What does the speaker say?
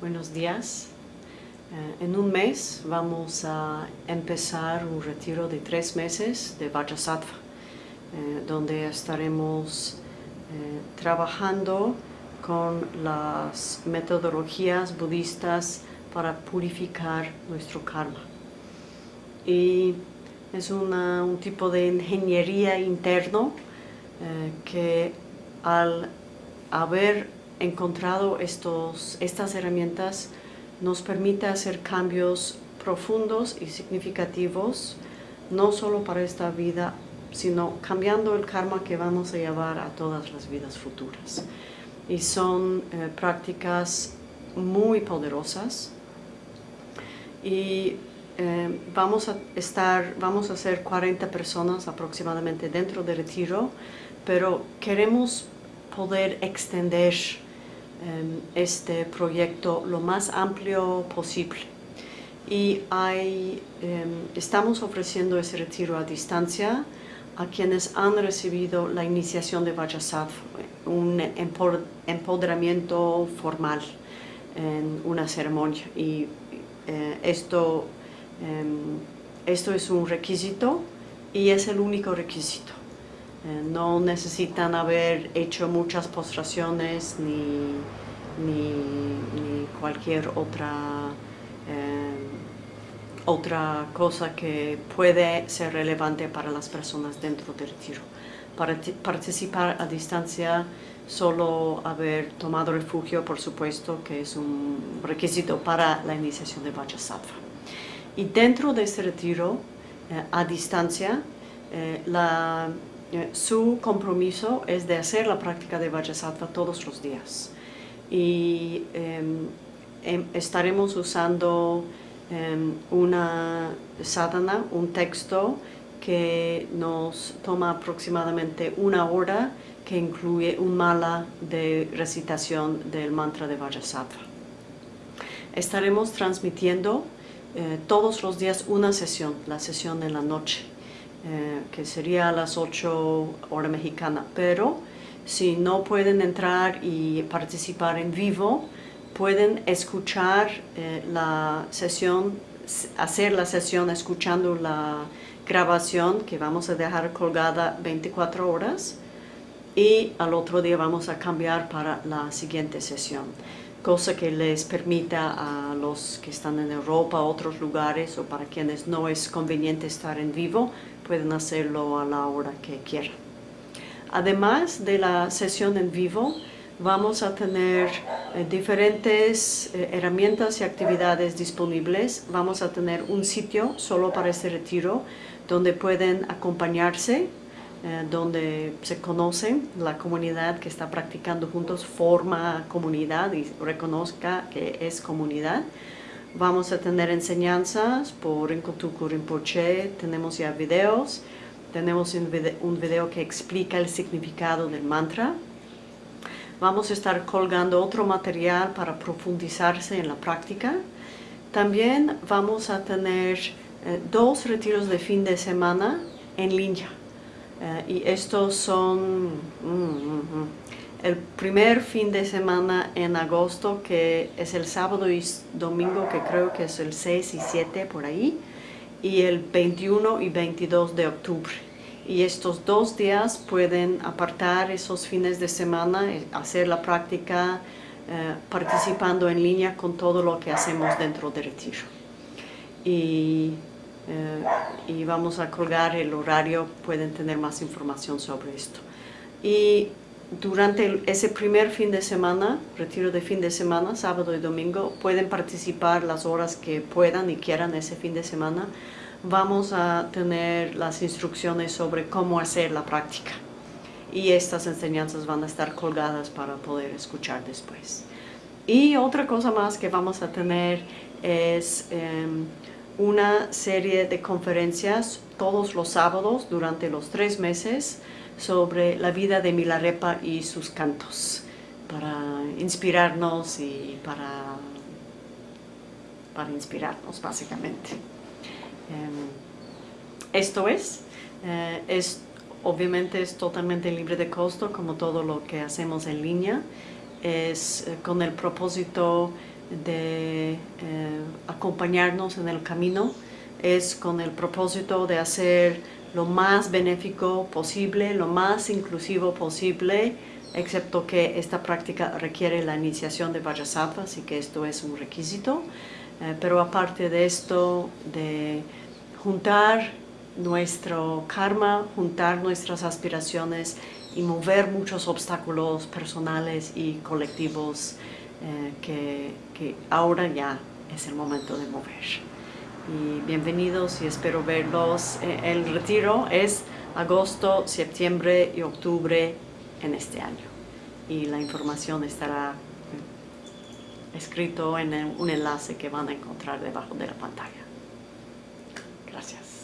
Buenos días. Eh, en un mes vamos a empezar un retiro de tres meses de Vajrasattva, eh, donde estaremos eh, trabajando con las metodologías budistas para purificar nuestro karma. Y es un tipo de ingeniería interno que al haber encontrado estos, estas herramientas nos permite hacer cambios profundos y significativos, no solo para esta vida, sino cambiando el karma que vamos a llevar a todas las vidas futuras. Y son eh, prácticas muy poderosas y eh, vamos a estar, vamos a ser 40 personas aproximadamente dentro del retiro, pero queremos poder extender este proyecto lo más amplio posible. Y hay, em, estamos ofreciendo ese retiro a distancia a quienes han recibido la iniciación de Vajrasattva, un empoderamiento formal en una ceremonia. Y eh, esto, em, esto es un requisito y es el único requisito. Eh, no necesitan haber hecho muchas postraciones ni, ni, cualquier otra, eh, otra cosa que puede ser relevante para las personas dentro del retiro. Para participar a distancia, solo haber tomado refugio, por supuesto, que es un requisito para la iniciación de Vajrasattva. Y dentro de este retiro, eh, a distancia, la eh, su compromiso es de hacer la práctica de Vajrasattva todos los días. Y em, em, estaremos usando em, una sadhana, un texto que nos toma aproximadamente una hora que incluye un mala de recitación del mantra de Vajrasattva. Estaremos transmitiendo eh, todos los días una sesión, la sesión en la noche. Eh, que sería a las 8 hora mexicana, pero si no pueden entrar y participar en vivo, pueden escuchar eh, la sesión, hacer la sesión escuchando la grabación que vamos a dejar colgada 24 horas y al otro día vamos a cambiar para la siguiente sesión cosa que les permita a los que están en Europa, otros lugares o para quienes no es conveniente estar en vivo, pueden hacerlo a la hora que quieran. Además de la sesión en vivo, vamos a tener eh, diferentes eh, herramientas y actividades disponibles. Vamos a tener un sitio solo para este retiro donde pueden acompañarse eh, donde se conoce la comunidad que está practicando juntos, forma comunidad y reconozca que es comunidad. Vamos a tener enseñanzas por Inkotuku Rinpoche, tenemos ya videos, tenemos un video, un video que explica el significado del mantra. Vamos a estar colgando otro material para profundizarse en la práctica. También vamos a tener eh, dos retiros de fin de semana en línea. Eh, y estos son mm, mm, mm, el primer fin de semana en agosto, que es el sábado y domingo, que creo que es el 6 y 7 por ahí, y el 21 y 22 de octubre. Y estos dos días pueden apartar esos fines de semana, eh, hacer la práctica eh, participando en línea con todo lo que hacemos dentro del retiro. Y eh, y vamos a colgar el horario, pueden tener más información sobre esto. Y durante ese primer fin de semana, retiro de fin de semana, sábado y domingo, pueden participar las horas que puedan y quieran ese fin de semana. Vamos a tener las instrucciones sobre cómo hacer la práctica. Y estas enseñanzas van a estar colgadas para poder escuchar después. Y otra cosa más que vamos a tener es... Em, una serie de conferencias todos los sábados durante los tres meses sobre la vida de Milarepa y sus cantos para inspirarnos y para, para inspirarnos básicamente. Em, esto es, eh, es, obviamente es totalmente libre de costo como todo lo que hacemos en línea, es eh, con el propósito de eh, acompañarnos en el camino es con el propósito de hacer lo más benéfico posible, lo más inclusivo posible, excepto que esta práctica requiere la iniciación de Vajrasattva, así que esto es un requisito. Eh, pero aparte de esto, de juntar nuestro karma, juntar nuestras aspiraciones y mover muchos obstáculos personales y colectivos eh, que, que ahora ya es el momento de mover y bienvenidos y espero verlos. Eh, el retiro es agosto, septiembre y octubre en este año y la información estará escrito en un enlace que van a encontrar debajo de la pantalla. Gracias.